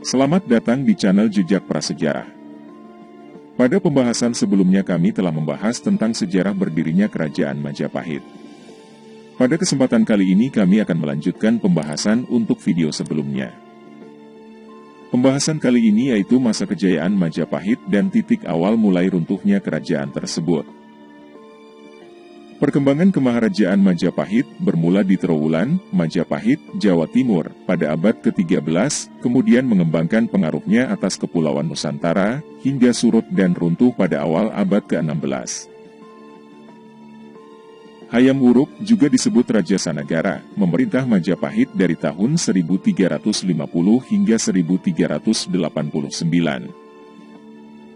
Selamat datang di channel Jejak Prasejarah. Pada pembahasan sebelumnya kami telah membahas tentang sejarah berdirinya Kerajaan Majapahit. Pada kesempatan kali ini kami akan melanjutkan pembahasan untuk video sebelumnya. Pembahasan kali ini yaitu masa kejayaan Majapahit dan titik awal mulai runtuhnya kerajaan tersebut. Perkembangan kemaharajaan Majapahit bermula di Trowulan, Majapahit, Jawa Timur, pada abad ke-13, kemudian mengembangkan pengaruhnya atas Kepulauan Nusantara, hingga surut dan runtuh pada awal abad ke-16. Hayam Wuruk juga disebut Raja Sanagara, memerintah Majapahit dari tahun 1350 hingga 1389.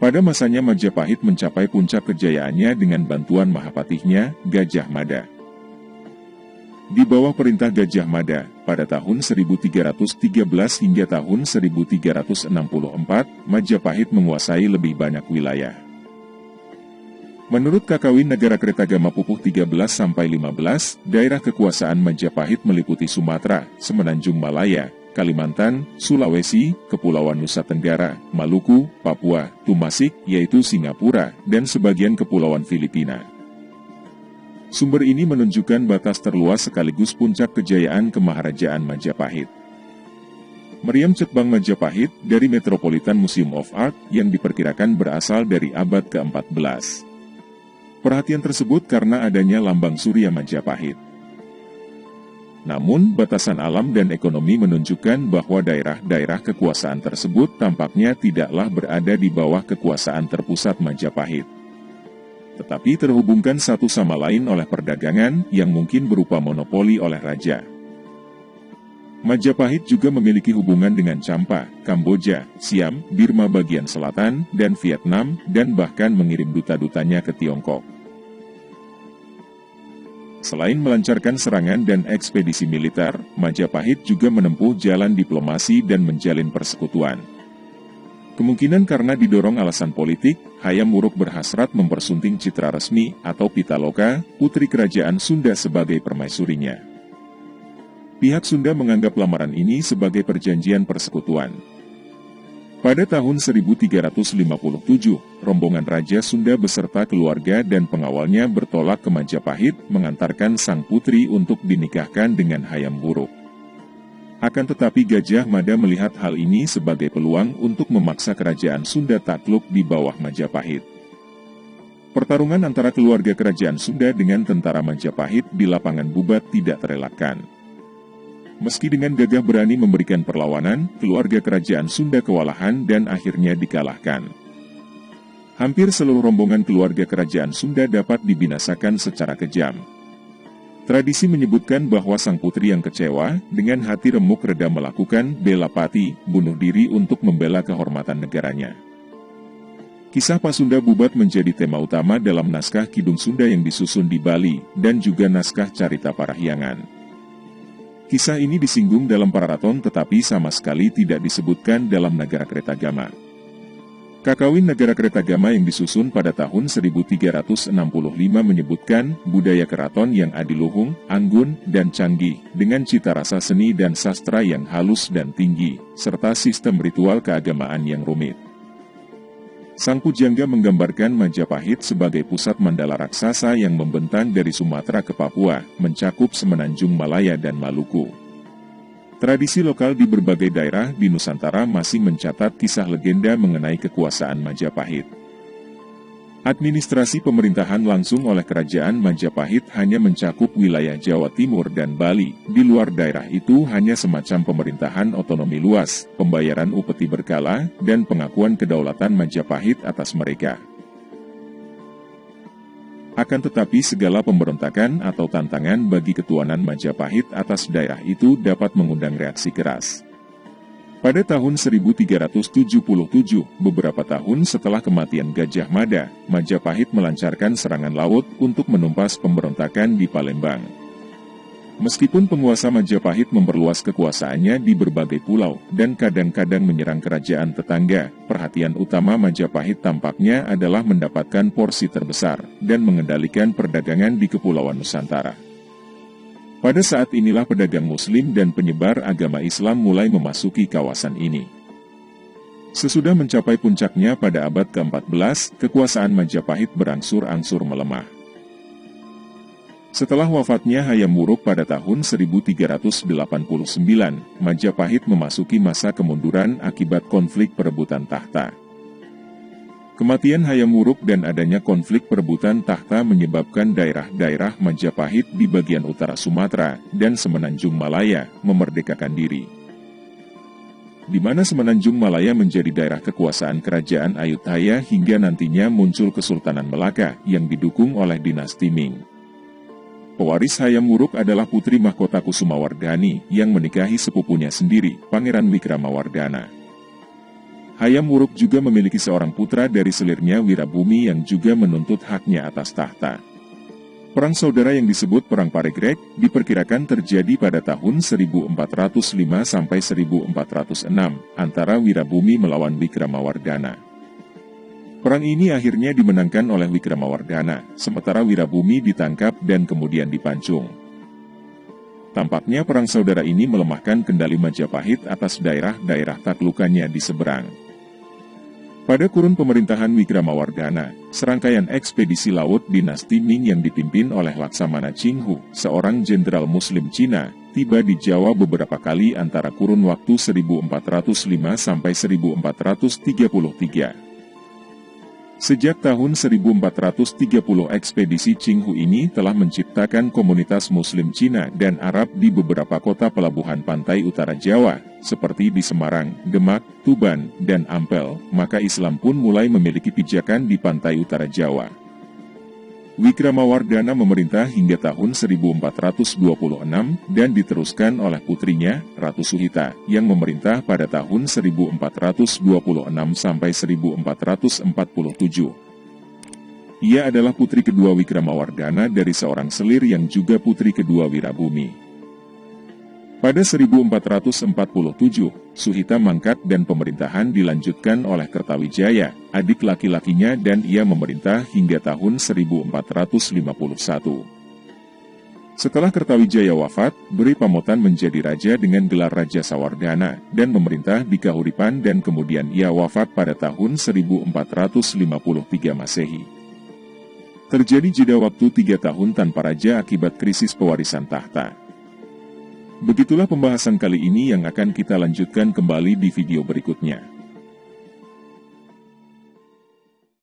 Pada masanya Majapahit mencapai puncak kejayaannya dengan bantuan Mahapatihnya, Gajah Mada. Di bawah perintah Gajah Mada, pada tahun 1313 hingga tahun 1364, Majapahit menguasai lebih banyak wilayah. Menurut Kakawin Negara Kertagama Pupuh 13-15, daerah kekuasaan Majapahit meliputi Sumatera, Semenanjung Malaya, Kalimantan, Sulawesi, Kepulauan Nusa Tenggara, Maluku, Papua, Tumasik, yaitu Singapura, dan sebagian Kepulauan Filipina. Sumber ini menunjukkan batas terluas sekaligus puncak kejayaan kemaharajaan Majapahit. Meriam Cetbang Majapahit dari Metropolitan Museum of Art yang diperkirakan berasal dari abad ke-14. Perhatian tersebut karena adanya lambang Surya Majapahit. Namun, batasan alam dan ekonomi menunjukkan bahwa daerah-daerah kekuasaan tersebut tampaknya tidaklah berada di bawah kekuasaan terpusat Majapahit. Tetapi terhubungkan satu sama lain oleh perdagangan yang mungkin berupa monopoli oleh raja. Majapahit juga memiliki hubungan dengan Champa, Kamboja, Siam, Birma bagian selatan, dan Vietnam, dan bahkan mengirim duta-dutanya ke Tiongkok. Selain melancarkan serangan dan ekspedisi militer, Majapahit juga menempuh jalan diplomasi dan menjalin persekutuan. Kemungkinan karena didorong alasan politik, Hayam Wuruk berhasrat mempersunting citra resmi atau Pitaloka, putri kerajaan Sunda sebagai permaisurinya. Pihak Sunda menganggap lamaran ini sebagai perjanjian persekutuan. Pada tahun 1357, rombongan Raja Sunda beserta keluarga dan pengawalnya bertolak ke Majapahit mengantarkan sang putri untuk dinikahkan dengan Hayam Buruk. Akan tetapi Gajah Mada melihat hal ini sebagai peluang untuk memaksa kerajaan Sunda takluk di bawah Majapahit. Pertarungan antara keluarga kerajaan Sunda dengan tentara Majapahit di lapangan Bubat tidak terelakkan. Meski dengan gagah berani memberikan perlawanan, keluarga kerajaan Sunda kewalahan dan akhirnya dikalahkan. Hampir seluruh rombongan keluarga kerajaan Sunda dapat dibinasakan secara kejam. Tradisi menyebutkan bahwa sang putri yang kecewa, dengan hati remuk reda melakukan bela pati, bunuh diri untuk membela kehormatan negaranya. Kisah Pasunda Bubat menjadi tema utama dalam naskah Kidung Sunda yang disusun di Bali, dan juga naskah Carita Parahyangan. Kisah ini disinggung dalam Pararaton tetapi sama sekali tidak disebutkan dalam Negara Kretagama. Kakawin Negara Kretagama yang disusun pada tahun 1365 menyebutkan budaya keraton yang adiluhung, anggun, dan canggih, dengan cita rasa seni dan sastra yang halus dan tinggi, serta sistem ritual keagamaan yang rumit. Sang Pujangga menggambarkan Majapahit sebagai pusat mandala raksasa yang membentang dari Sumatera ke Papua, mencakup semenanjung Malaya dan Maluku. Tradisi lokal di berbagai daerah di Nusantara masih mencatat kisah legenda mengenai kekuasaan Majapahit. Administrasi pemerintahan langsung oleh Kerajaan Majapahit hanya mencakup wilayah Jawa Timur dan Bali. Di luar daerah itu hanya semacam pemerintahan otonomi luas, pembayaran upeti berkala, dan pengakuan kedaulatan Majapahit atas mereka. Akan tetapi segala pemberontakan atau tantangan bagi ketuanan Majapahit atas daerah itu dapat mengundang reaksi keras. Pada tahun 1377, beberapa tahun setelah kematian Gajah Mada, Majapahit melancarkan serangan laut untuk menumpas pemberontakan di Palembang. Meskipun penguasa Majapahit memperluas kekuasaannya di berbagai pulau dan kadang-kadang menyerang kerajaan tetangga, perhatian utama Majapahit tampaknya adalah mendapatkan porsi terbesar dan mengendalikan perdagangan di Kepulauan Nusantara. Pada saat inilah pedagang muslim dan penyebar agama Islam mulai memasuki kawasan ini. Sesudah mencapai puncaknya pada abad ke-14, kekuasaan Majapahit berangsur-angsur melemah. Setelah wafatnya Hayam Wuruk pada tahun 1389, Majapahit memasuki masa kemunduran akibat konflik perebutan tahta. Kematian Hayam Wuruk dan adanya konflik perebutan tahta menyebabkan daerah-daerah Majapahit di bagian utara Sumatera dan Semenanjung Malaya memerdekakan diri di mana Semenanjung Malaya menjadi daerah kekuasaan kerajaan Ayutthaya hingga nantinya muncul Kesultanan Melaka yang didukung oleh dinasti Ming. Pewaris Hayam Wuruk adalah putri mahkota Kusumawardhani yang menikahi sepupunya sendiri, Pangeran Wikramawardhana. Hayam Wuruk juga memiliki seorang putra dari selirnya Wirabumi yang juga menuntut haknya atas tahta. Perang saudara yang disebut Perang Paregrek diperkirakan terjadi pada tahun 1405 sampai 1406 antara Wirabumi melawan Wikramawardhana. Perang ini akhirnya dimenangkan oleh Wikramawardhana, sementara Wirabumi ditangkap dan kemudian dipancung. Tampaknya perang saudara ini melemahkan kendali Majapahit atas daerah-daerah taklukannya di seberang. Pada kurun pemerintahan Wikramawardhana, serangkaian ekspedisi laut dinasti Ming yang dipimpin oleh Laksamana Qinghu, seorang jenderal muslim Cina, tiba di Jawa beberapa kali antara kurun waktu 1405 sampai 1433. Sejak tahun 1430 ekspedisi Qinghu ini telah menciptakan komunitas muslim Cina dan Arab di beberapa kota pelabuhan pantai utara Jawa, seperti di Semarang, Demak, Tuban, dan Ampel, maka Islam pun mulai memiliki pijakan di pantai utara Jawa. Wikramawardhana memerintah hingga tahun 1426 dan diteruskan oleh putrinya, Ratu Suhita, yang memerintah pada tahun 1426 sampai 1447. Ia adalah putri kedua Wikramawardhana dari seorang selir yang juga putri kedua Wirabumi. Pada 1447, Suhita mangkat dan pemerintahan dilanjutkan oleh Kertawijaya, adik laki-lakinya dan ia memerintah hingga tahun 1451. Setelah Kertawijaya wafat, Beri Pamotan menjadi raja dengan gelar Raja Sawardana dan memerintah di Kahuripan dan kemudian ia wafat pada tahun 1453 Masehi. Terjadi jeda waktu tiga tahun tanpa raja akibat krisis pewarisan tahta. Begitulah pembahasan kali ini yang akan kita lanjutkan kembali di video berikutnya.